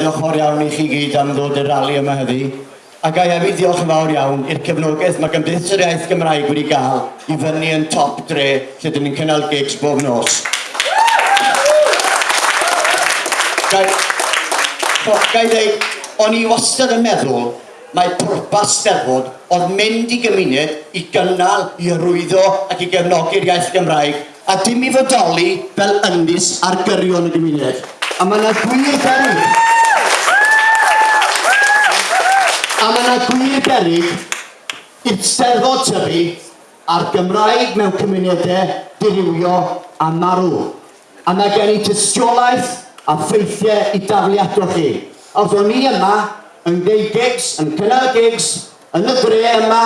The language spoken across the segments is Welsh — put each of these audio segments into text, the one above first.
Diolch fawr iawn i chi gyd am ddod i'r rali yma heddi. A a hefyd diolch yn fawr iawn i'r cefnogaeth mae Gymdeithas yr Iaith Gymraeg wedi gael i fyny yn top dre lle dyn ni'n cynnal gigs bob nos. Gai, gai ddeud, o'n i wastad yn meddwl mae pwrpas steddfod oedd mynd i gymuned i gynnal, i arwyddo ac i gefnogi'r iaith Gymraeg a dim i fodoli fel yndys ar gyrion y gymuned. A mae yna gwir ben... A mae yna gwir berig isteddfod tyfu ar Gymraeg mewn cymunedau dirywio a marw. A mae gen i tystiolaeth a ffeithiau i dafliadol chi. Os o'n i yma yn gwneud gigs, yn cynnal gigs, yn y dre yma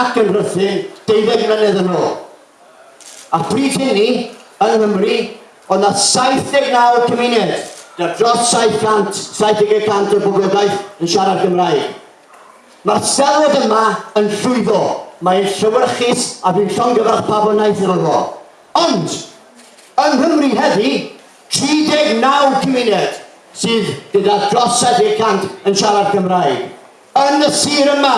ac yn rhythu 12 mlynedd yn ôl. A pryd hynny, yn Nghymru, oedd na 79 cymuned, dros 700, 70 o boblogaeth yn siarad Gymraeg. Mae'r selwyd yma yn llwyddo. Mae'n llywyrchus a fi'n llongyfarch pa bo naeth efo fo. Ond, yng Nghymru heddi, 39 cymuned sydd gyda dros 70 yn siarad Gymraeg. Yn y sir yma,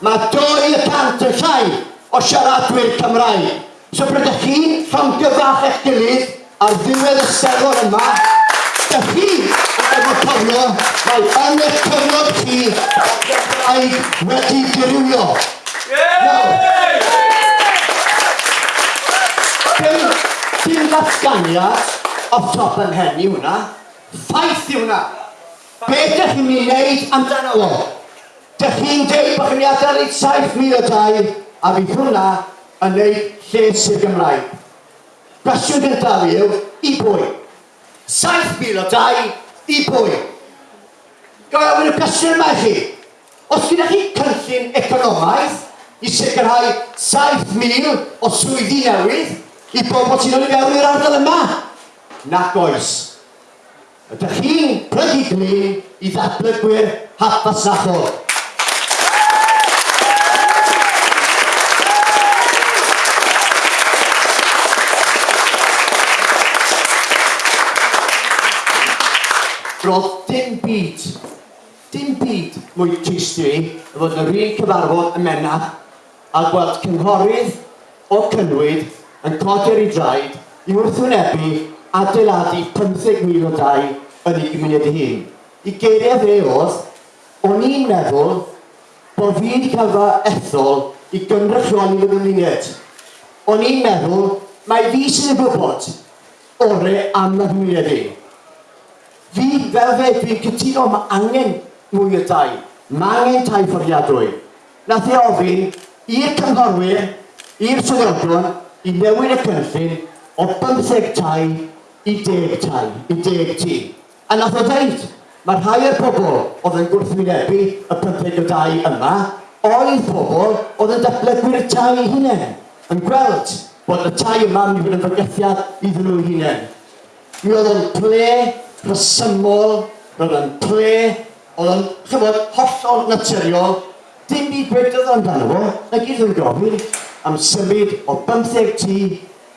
mae 200 yn llai o siaradwyr Cymraeg. So brydych chi'n rhan eich gilydd ar ddiwedd y serfon yma da chi efo cyflo mae yn eich cyfnod chi a'i wedi dirywio. Dim, dim datganiad o top yn hen i hwnna. Ffaith i hwnna. Beth ydych chi'n mynd wneud amdano fo? Dych chi'n dweud bod chi'n adael i 7,000 o dau a bydd hwnna yn gwneud lles i'r Gymraeg. Gwestiwn gyntaf yw, i bwy? 7,000 o dau i bwy. Gael ofyn y cwestiwn yma i chi. Os gyda chi cynllun economaidd i sicrhau 7,000 o swyddi newydd i bobl sy'n dod i fewn i'r ardal yma? Nac oes. Ydych chi'n prydiglu i ddatblygwyr hap fasnachol. Roedd dim byd, dim byd mwy teisti i y fod yr un cyfarfod y mena, a gweld cynghorydd o cynnwyd yn codi'r ei draed i wrthwynebu adeiladu 15,000 o dau yn ei gymuned ei hun. I geiriau fe oedd, o'n i'n meddwl bod fi wedi cael fy ethol i gynrychioli fy nghymuned. O'n i'n meddwl, mae fi sydd yn gwybod orau am y gymuned i. Fi fel fe, dwi'n cytuno mae angen mwy o tai. Mae angen tai fforiadwy. Nath ei ofyn i'r cynghorwyr, i'r swyddogion, i newid y cynllun o 15 tai i 10 tai, i 10 tŷ. A nath o ddeud, mae rhai o'r pobl oedd yn gwrthwynebu y 15 o dau yma, oedd pobl oedd yn datblygwyr y tai eu hunain, yn gweld bod y tai yma yn mynd yn fygythiad iddyn nhw hunain. Mi oedd yn ple rhesymol, roedd yn ple, oedd yn, chymryd, hollol naturiol, dim byd gwedodd amdano fo, na gyd yn gofyn am symud o 15 tŷ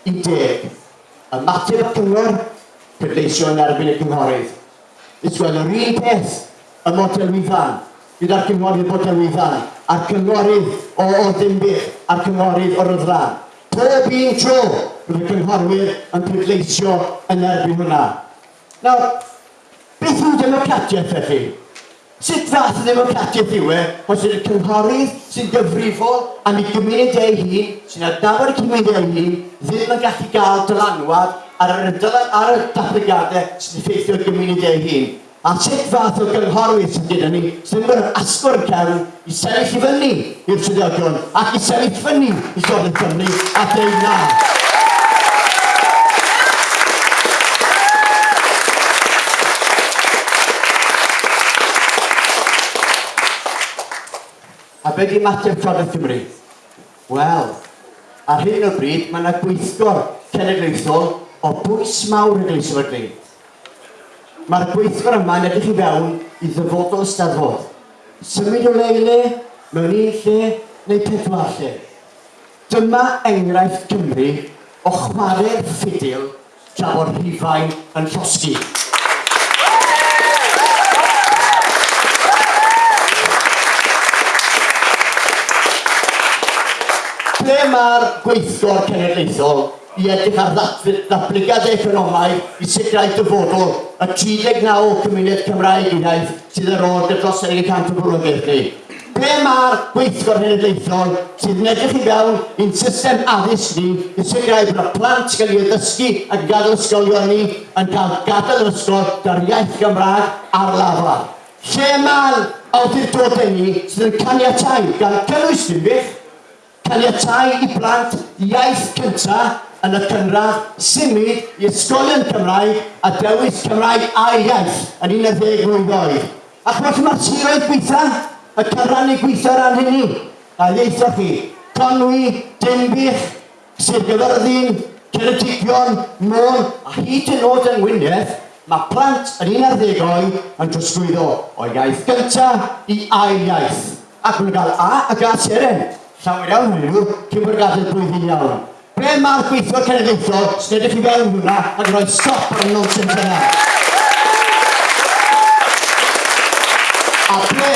i 10. Ymateb y cyngor, cydleisio yn erbyn y cynghorydd. Nes wel yr un peth, y model wyfan, gyda'r cynghorydd model wyfan, a'r cynghorydd o Oddinbych, a'r cynghorydd o Ryddlan. Pob un tro, bydd y cynghorwyr yn pleidleisio yn erbyn hwnna. Nawr, beth yw democratiaeth felly? Sut fath o ddemocratiaeth yw e, os ydy'r cynghorydd sy'n gyfrifol am ei gymuned ei hun, sy'n adnabod y cymuned ei hun, ddim yn gallu gael dylanwad ar, yr, ar y datblygiadau sy'n effeithio gymuned ei hun. A sut fath o gynghorydd sy'n gyda ni sy'n mynd asgwr cefn i sefyll i fyny i'r trydiogion ac i sefyll fyny i Llodd y Cymru a dweud na. Be di ymateb Llywodraeth Cymru? Wel, ar hyn o bryd mae yna gweithgor cenedlaethol o bwys mawr yn Gleisio Fydri. Mae'r gweithgor yma yn edrych i fewn i ddyfodol ystaddfod. Symud o le i le, mewn un lle neu pedwar lle. Dyma enghraifft Cymru o chwarae'r ffidil tra bod rhifain yn llosgi. ble mae'r gweithgor cenedlaethol i edrych ar ddatblygiad economaidd i sicrhau dyfodol y 39 cymuned Cymraeg unaeth sydd ar ôl dros 100 o bwrwgaeth ni. Ble mae'r gweithgor cenedlaethol sydd yn edrych i fewn i'n system addysg ni i sicrhau bod y plant gael ei ddysgu ac gadael ysgolion ni yn cael gadael yr ysgol gyda'r iaith Gymraeg ar lafra. Lle mae'r awdurdodau ni sydd yn caniatau gan cynnwys dim beth caniatau i blant iaith cyntaf yn y cynradd symud i ysgolion Cymraeg a dewis Cymraeg a iaith yn 11 mlynedd oed. Ac felly mae'r siroedd gweitha, y cyfran i gweithio ran hynny, a ddieithoch chi, Conwy, Denbych, Sir Gyfyrddin, Ceredigion, Môn, a hyd yn oed yn Ngwynedd, mae plant yn 11 oed yn trosglwyddo o iaith gyntaf i ail iaith. Ac maen cael A ac A seren llawer iawn hwnnw, cyn bod gadael blwyddyn iawn. Ble mae'r gweithio cenedlaethol sy'n edrych i fewn hwnna ac roi stop ar y nonsens yna? A ble?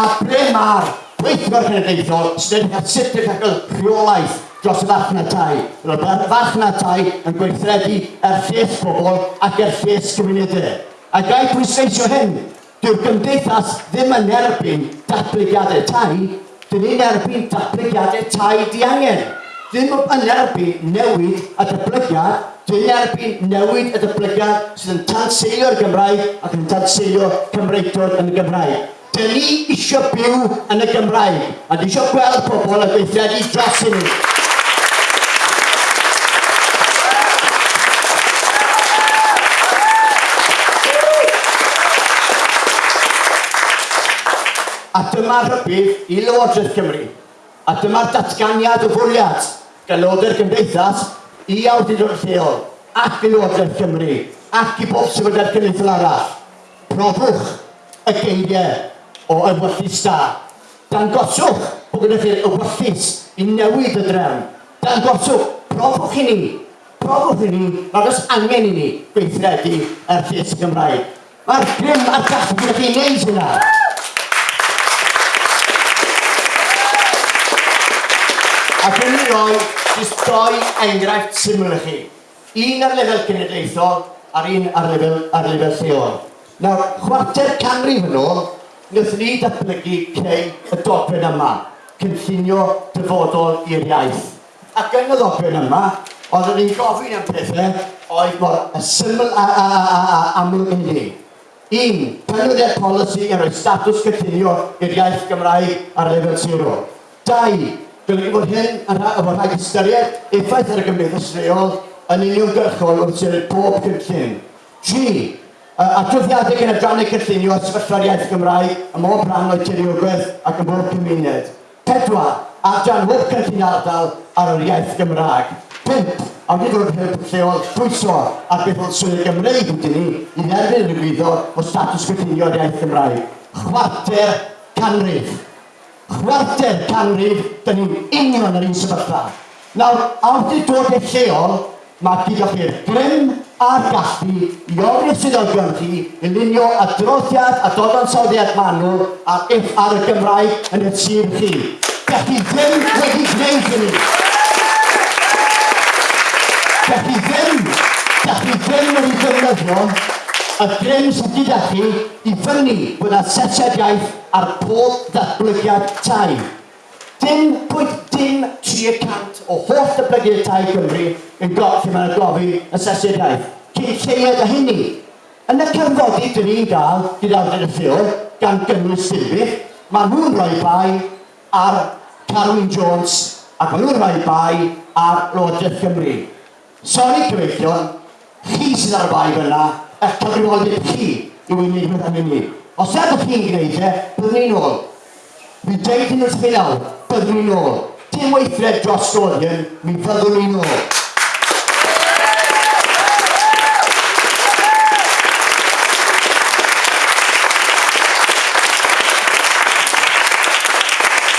A ble mae'r gweithio'r cenedlaethol sy'n edrych at sut ydych cael rheolaeth dros y farchnatau? Roedd y farchnatau yn gweithredu er lles pobl ac er lles cymunedau. A gael pwysleisio hyn, dyw'r gymdeithas ddim yn erbyn datblygiadau tai, dyn ni'n erbyn datblygiadau tai diangen. Ddim yn erbyn newid y datblygiad, dyn ni'n erbyn newid y datblygiad sydd yn tanseilio'r Gymraeg ac yn tanseilio Cymreigdod yn y Gymraeg. Dyn ni eisiau byw yn y Gymraeg, a dyn ni eisiau gweld pobl yn gweithredu dros i ni. A dyma'r rhybydd i Lywodraeth Cymru. A dyma'r datganiad o fwriad gan Lywodraeth Gymdeithas i awdurdod lleol ac i Lywodraeth Cymru ac i bob sefydliad cymdeithol arall. Profwch y geiriau o ymwyllus da. Dangoswch bod gyda chi'r ymwyllus i newid y drefn. Dangoswch, profwch i ni. Profwch i ni, nad oes angen i ni gweithredu ar llys Gymraeg. Mae'r grym a'r gallu gyda chi'n neud hynna. Ac yn ni roi jyst doi enghraifft syml i chi. Un ar lefel cenedlaethol a'r un ar lefel, ar lefel lleol. Nawr, chwarter canrif yn ôl, wnaethon ni datblygu cei y dogfen yma, cynllunio dyfodol i'r iaith. Ac yn y ddogfen yma, oeddwn ni'n gofyn am pethau oedd mor y syml a, a, a, a, a amlwg yn ni. Un, penwyddiad polisi yn rhoi statws cynllunio i'r iaith Gymraeg ar lefel sirol. Dau, Golygu bod hyn yn efo rhag ystyried effaith ar y gymdeithas reol yn uniongyrchol wrth i'r bob cynllun. G. Adroddiadau gan adrannu cynllunio a sefyllfa'r iaith Gymraeg ym mob rhan o'i tiriogaeth ac ym mob cymuned. Pedwar. Adran hob cynllun ardal ar yr iaith Gymraeg. 5. Awdurdod hyb lleol pwyso ar beth oedd Swydd Gymreig wedi ni i dderbyn y gwyddo o statws cynllunio'r iaith Gymraeg. Chwarter canrif chwarter canrif, dyn ni'n union yr un sefyllfa. Nawr, awdurdodau lleol, mae gyda chi'r grym a'r gallu i ofyn swyddogion chi i lunio adroddiad a dodansoddiad manwl ar, ar y Gymraeg yn y tîm chi. Da chi ddim wedi gwneud hynny. Da chi ddim, da chi ddim wedi defnyddio Y grym gyda chi i fyny bod yna sesiad ar pob ddatblygiad tai. Dim pwynt dim 3% o holl datblygiad tai Cymru yn got lle mae'n gofi y sesiad iaith. Cyn lleiad y hynny. Yn y cyfnodi dyn ni'n gael, gyda awdur y ffil gan gynnwys Silbych, mae nhw'n rhoi bai ar Carwyn Jones ac mae nhw'n rhoi bai ar Llywodraeth Cymru. Sori cyfeillion, chi sydd ar y bai fyna, eich cyfrifoldeb chi i wneud pethau'n mynd i. Os ydych chi'n gwneud e, byddwn ni'n ôl. Mi dweud yn ysgrifennu nawr, byddwn ni'n ôl. Dim weithred dros Rodion, mi fyddwn ni'n ôl.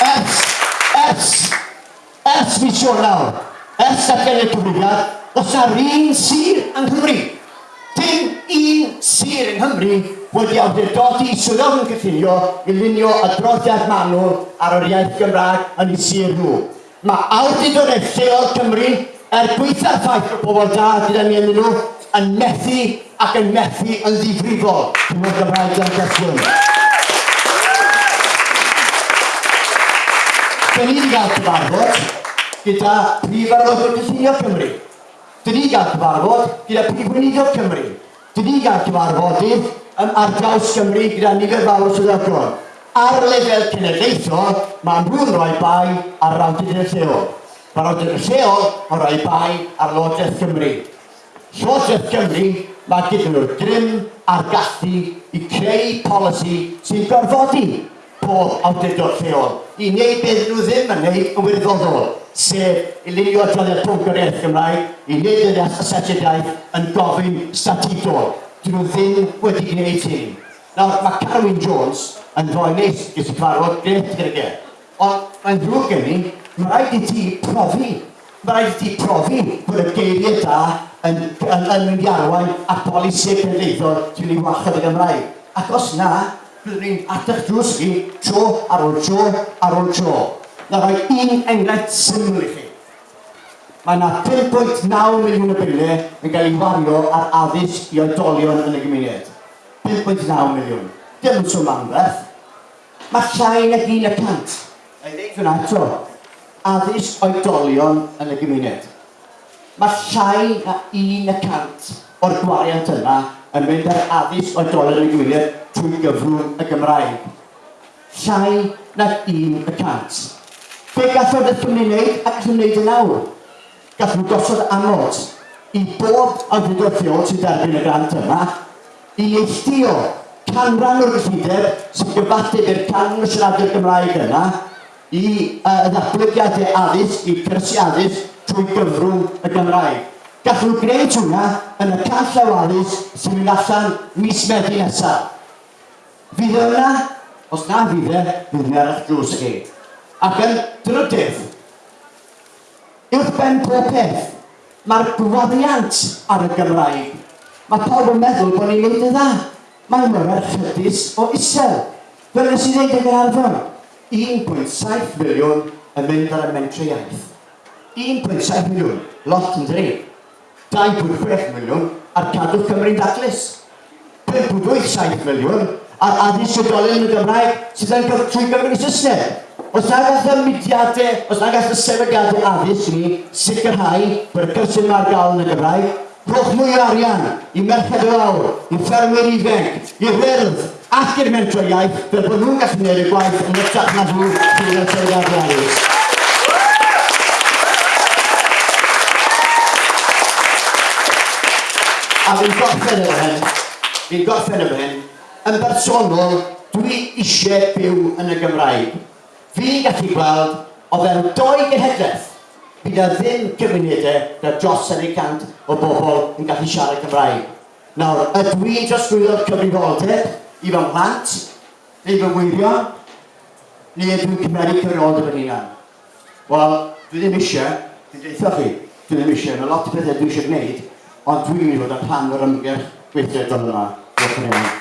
Ers, ers, ers fi siôn nawr, ers ac yn y cyfrifiad, os yna'r un sir yng Nghymru, un sir yng Nghymru wedi awdurdodi swyddog yn cyffinio i lunio adroddiad manwl ar yr iaith Gymraeg yn eu sir nhw. Mae awdurdodau lleol Cymru er gweitha'r ffaith o bobl da gyda ni yn nhw yn methu ac yn methu yn ddifrifol. Cyngor Gymraeg Dan Gellwyn. Fe ni wedi cael cyfarfod gyda prif arwyddo'r Cyllunio Cymru. Dyn ni wedi gael cyfarfod gyda prif weinidog Cymru. Dydi gael cyfarfodydd yn ar draws Cymru gyda nifer fawr o swyddogion. Ar lefel cenedlaethol, mae nhw'n rhoi bai ar rawdyn y lleol. Mae'r awdurdod lleol yn rhoi bai ar Lwodraeth Cymru. Lwodraeth Cymru mae gyda nhw'r grym a'r gallu i creu polisi sy'n gorfodi pob awdurdod lleol i wneud beth nhw ddim yn wneud yn wirfoddol, sef i lunio adroddiad Bwngariaeth Gymraeg i wneud yn asesiadaeth yn gofyn statudol. Dyn nhw ddim wedi gwneud hyn. Nawr, mae Carwyn Jones yn fwy nes gyda cyfarfod gret gyda ge. Ond mae'n ddrwg gen i, mae rhaid i ti profi. Mae rhaid i ti profi bod y geiriau da yn, yn, yn mynd i arwain at polisi pendeithor dwi'n ei wachod y Gymraeg. Ac os na, Byddwn ni'n adech drwsgu tro ar ôl tro ar ôl tro. Na rhoi un enghraifft syml i chi. Mae yna 5.9 miliwn o biliau yn cael ei wario ar addysg i oedolion yn y gymuned. 5.9 miliwn. Dim yn swm anferth. Mae llai na 1 y cant. Ei ddeud Fyna eto. Addysg oedolion yn y gymuned. Mae llai na un y cant o'r gwariant yna yn mynd ar addysg oedolyn y gwyliau trwy gyfrwng y Gymraeg. Llai na un y cant. Be gathodd y wneud ac yn wneud yn awr? Gath nhw gosod amod i bob awdurdodion sy'n derbyn y grant yma i neilltio canran o'r gyllideb sy'n gyfateb i'r canran y siaradwyr Gymraeg yna i uh, ddatblygiadau addysg, i cyrsi addysg trwy gyfrwng y Gymraeg. Gallwn nhw gwneud hwnna yn y call awalus sy'n mynd allan mis Medi nesaf. Fydd e yna, os na fydd e, fydd yna ar eich drws chi. Ac yn drydydd, uwch ben pob peth, mae'r gwaddiant ar y Gymraeg. Mae pawb yn meddwl bod ni'n neud y dda. Mae'n mymryd chydus o isel. Fel nes i ddeud yn yr arfer, 1.7 miliwn yn mynd ar y mentri iaith. 1.7 miliwn, lot yn drif. 2.6 miliwn ar cadw Cymru'n daclus. 5.7 miliwn ar addysg oedolyn yn y Gymraeg sydd yn gyf trwy Gymru Saesneg. Os na gall y mudiadau, os na gall y sefydliadau addysg ni sicrhau byrgyr sydd ar gael yn y Gymraeg, rhowch mwy o arian i merched o lawr, i ffermwyr ifanc, i wyrdd ac i'r mentro iaith fel bod nhw'n gallu gwneud y gwaith yn ytrach na nhw sydd y sefydliadau addysg. A fi'n gorffen yn hyn, fi'n gorffen yn hyn, yn bersonol, dwi eisiau byw yn y Gymraeg. Fi'n gallu gweld, o fewn doi genhedlaeth, bydd na ddim cymunedau da dros yn cant o bobl yn gallu siarad Cymraeg. Nawr, ydw i'n drosglwyddo'r cyfrifoldeb i fy mhlant, neu fy wyrion, neu ydw i'n cymeru cyfrifoldeb yn unan? Wel, dwi ddim eisiau, dwi'n deitha chi, dwi ddim eisiau, mae lot o bethau dwi eisiau gwneud, Ond dwi'n mynd i fod y plan o'r ymgyrch gweithredoedd yma. Diolch yn fawr.